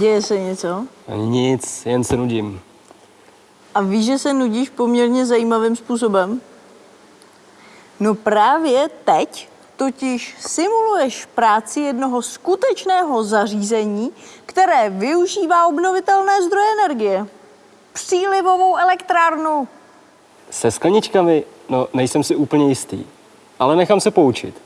Děje se něco? Nic, jen se nudím. A víš, že se nudíš poměrně zajímavým způsobem? No právě teď totiž simuluješ práci jednoho skutečného zařízení, které využívá obnovitelné zdroje energie. Přílivovou elektrárnu. Se skleničkami, no nejsem si úplně jistý, ale nechám se poučit.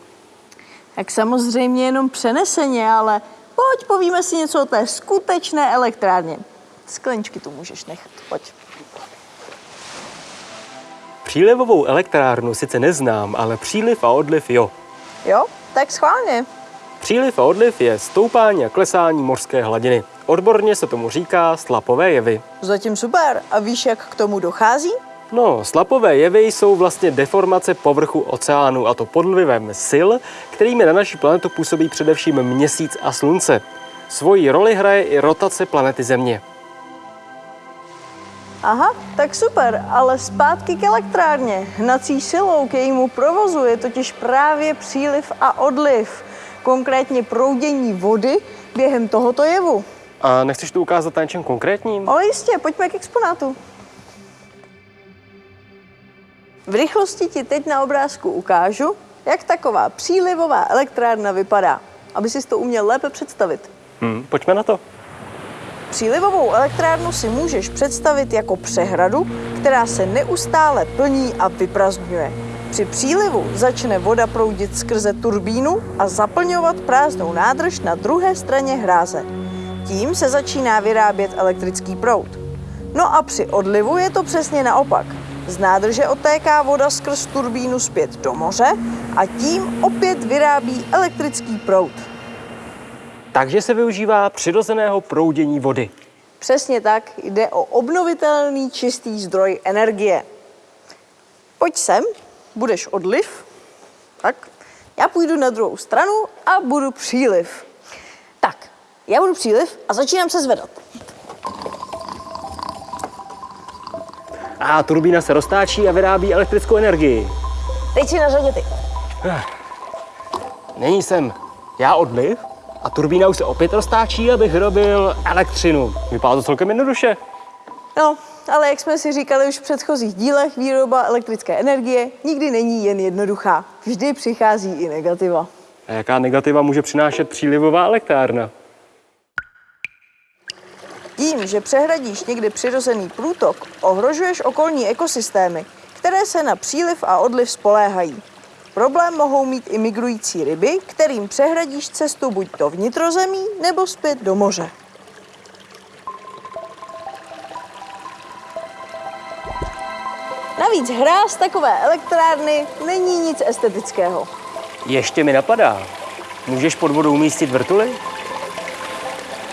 Tak samozřejmě jenom přeneseně, ale pojď povíme si něco o té skutečné elektrárně. Skleničky tu můžeš nechat, pojď. Přílivovou elektrárnu sice neznám, ale příliv a odliv jo. Jo, tak schválně. Příliv a odliv je stoupání a klesání mořské hladiny. Odborně se tomu říká slapové jevy. Zatím super. A víš, jak k tomu dochází? No, slapové jevy jsou vlastně deformace povrchu oceánu a to pod vlivem sil, kterými na naši planetu působí především měsíc a slunce. Svoji roli hraje i rotace planety Země. Aha, tak super, ale zpátky k elektrárně. Hnací silou k jejímu provozu je totiž právě příliv a odliv, konkrétně proudění vody během tohoto jevu. A nechceš to ukázat na něčem konkrétním? Ale jistě, pojďme k exponátu. V rychlosti ti teď na obrázku ukážu, jak taková přílivová elektrárna vypadá, aby si to uměl lépe představit. Hm, pojďme na to. Přílivovou elektrárnu si můžeš představit jako přehradu, která se neustále plní a vyprazňuje. Při přílivu začne voda proudit skrze turbínu a zaplňovat prázdnou nádrž na druhé straně hráze. Tím se začíná vyrábět elektrický proud. No a při odlivu je to přesně naopak. Z nádrže otéká voda skrz turbínu zpět do moře a tím opět vyrábí elektrický proud. Takže se využívá přirozeného proudění vody. Přesně tak, jde o obnovitelný čistý zdroj energie. Pojď sem, budeš odliv. Tak, já půjdu na druhou stranu a budu příliv. Tak, já budu příliv a začínám se zvedat. A turbína se roztáčí a vyrábí elektrickou energii. Teď si na řadě ty. Není jsem já odliv a turbína už se opět roztáčí, abych vyrobil elektřinu. Vypadá to celkem jednoduše. No, ale jak jsme si říkali už v předchozích dílech, výroba elektrické energie nikdy není jen jednoduchá. Vždy přichází i negativa. A jaká negativa může přinášet přílivová elektrárna? Tím, že přehradíš někde přirozený průtok, ohrožuješ okolní ekosystémy, které se na příliv a odliv spoléhají. Problém mohou mít i migrující ryby, kterým přehradíš cestu buď do vnitrozemí, nebo zpět do moře. Navíc hra z takové elektrárny není nic estetického. Ještě mi napadá. Můžeš pod vodou umístit vrtuly?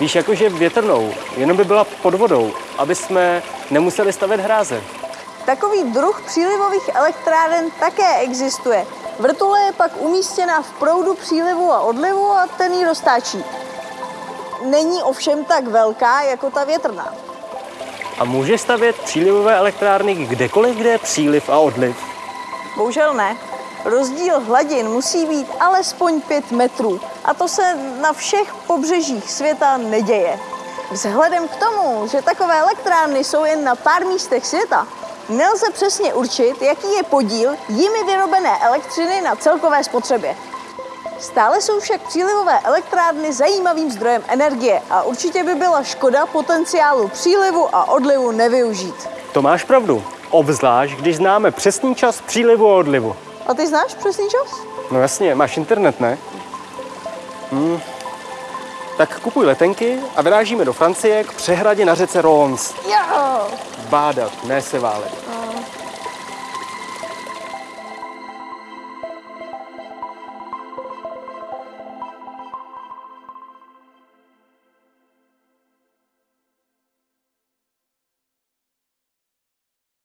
Víš, jakože větrnou, jenom by byla pod vodou, aby jsme nemuseli stavět hráze. Takový druh přílivových elektráren také existuje. Vrtule je pak umístěna v proudu přílivu a odlivu a ten ji roztáčí. Není ovšem tak velká jako ta větrná. A můžeš stavět přílivové elektrárny kdekoliv, kde je příliv a odliv? Bohužel ne. Rozdíl hladin musí být alespoň 5 metrů a to se na všech pobřežích světa neděje. Vzhledem k tomu, že takové elektrárny jsou jen na pár místech světa, nelze přesně určit, jaký je podíl jimi vyrobené elektřiny na celkové spotřebě. Stále jsou však přílivové elektrárny zajímavým zdrojem energie a určitě by byla škoda potenciálu přílivu a odlivu nevyužít. To máš pravdu. Obzvlášť, když známe přesný čas přílivu a odlivu. A ty znáš přesný čas? No jasně, máš internet, ne? Hmm. Tak kupuj letenky a vyrážíme do Francie k přehradě na řece Rons. Jo! Bádat, ne se válet.